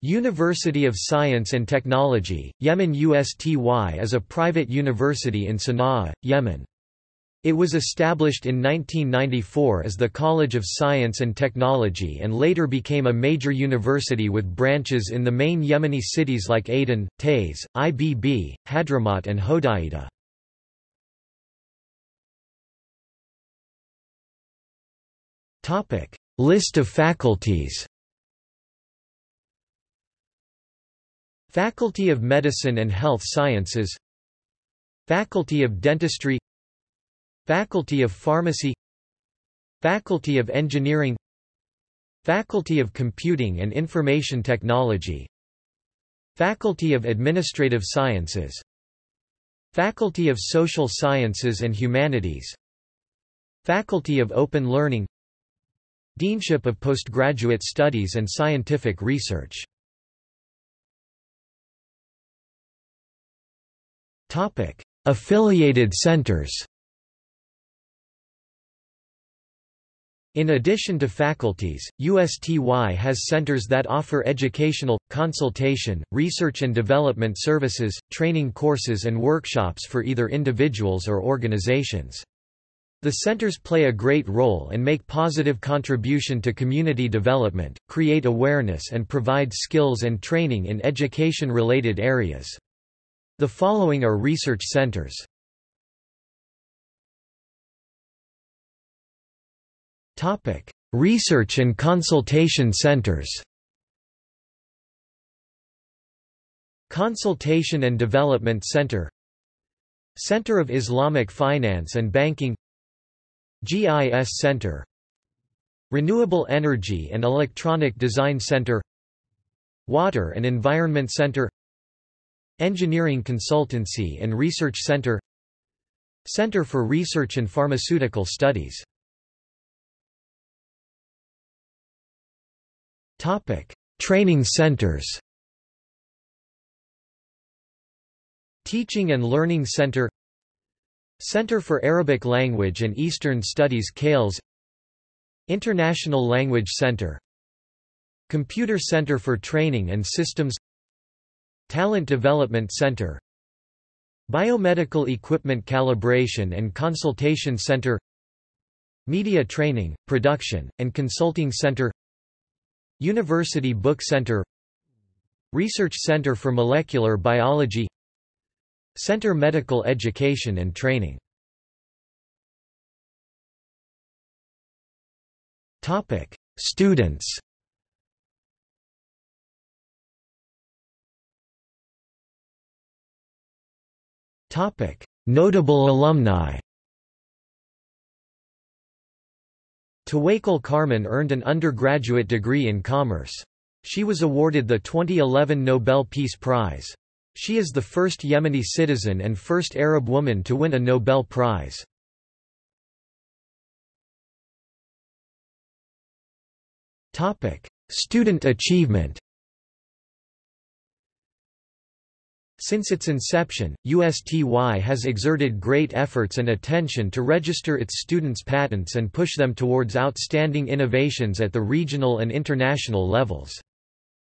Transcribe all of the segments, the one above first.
University of Science and Technology, Yemen USTY is a private university in Sana'a, Yemen. It was established in 1994 as the College of Science and Technology and later became a major university with branches in the main Yemeni cities like Aden, Taiz, Ibb, Hadramaut and Hodeidah. List of faculties Faculty of Medicine and Health Sciences. Faculty of Dentistry. Faculty of Pharmacy. Faculty of Engineering. Faculty of Computing and Information Technology. Faculty of Administrative Sciences. Faculty of Social Sciences and Humanities. Faculty of Open Learning. Deanship of Postgraduate Studies and Scientific Research Topic: Affiliated centers. In addition to faculties, USTY has centers that offer educational, consultation, research and development services, training courses and workshops for either individuals or organizations. The centers play a great role and make positive contribution to community development, create awareness and provide skills and training in education-related areas. The following are research centers. Topic: Research and consultation centers. Consultation and Development Center. Center of Islamic Finance and Banking. GIS Center. Renewable Energy and Electronic Design Center. Water and Environment Center Engineering Consultancy and Research Center Center for Research and Pharmaceutical Studies. Topic: Training centers. Teaching and Learning Center Center for Arabic Language and Eastern Studies CALES International Language Center. Computer Center for Training and Systems Talent Development Center. Biomedical Equipment Calibration and Consultation Center. Media Training, Production, and Consulting Center. University Book Center. Research Center for Molecular Biology. Center Medical Education and Training. Students Topic: Notable alumni. Tawakkol Karman earned an undergraduate degree in commerce. She was awarded the 2011 Nobel Peace Prize. She is the first Yemeni citizen and first Arab woman to win a Nobel Prize. Student achievement Since its inception, USTY has exerted great efforts and attention to register its students' patents and push them towards outstanding innovations at the regional and international levels.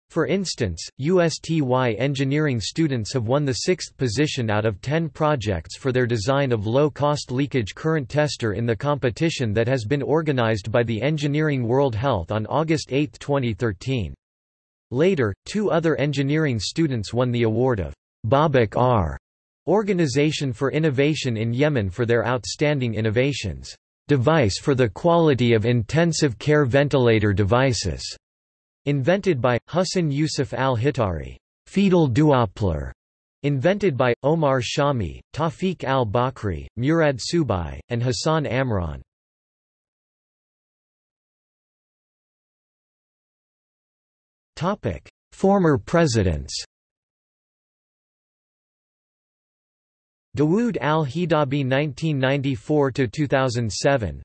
For instance, USTY engineering students have won the sixth position out of ten projects for their design of low-cost leakage current tester in the competition that has been organized by the Engineering World Health on August 8, 2013. Later, two other engineering students won the award of Babak R. Organization for Innovation in Yemen for their outstanding innovations. Device for the quality of intensive care ventilator devices. Invented by Hussein Yusuf al-Hitari. Fetal Doppler. Invented by Omar Shami, Tawfiq al-Bakri, Murad Subai, and Hassan Amran. Topic: Former presidents. Dawood al-Hidabi 1994–2007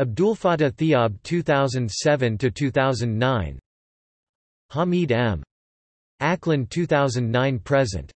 Abdulfatah Thiab 2007–2009 Hamid M. Aklan 2009–present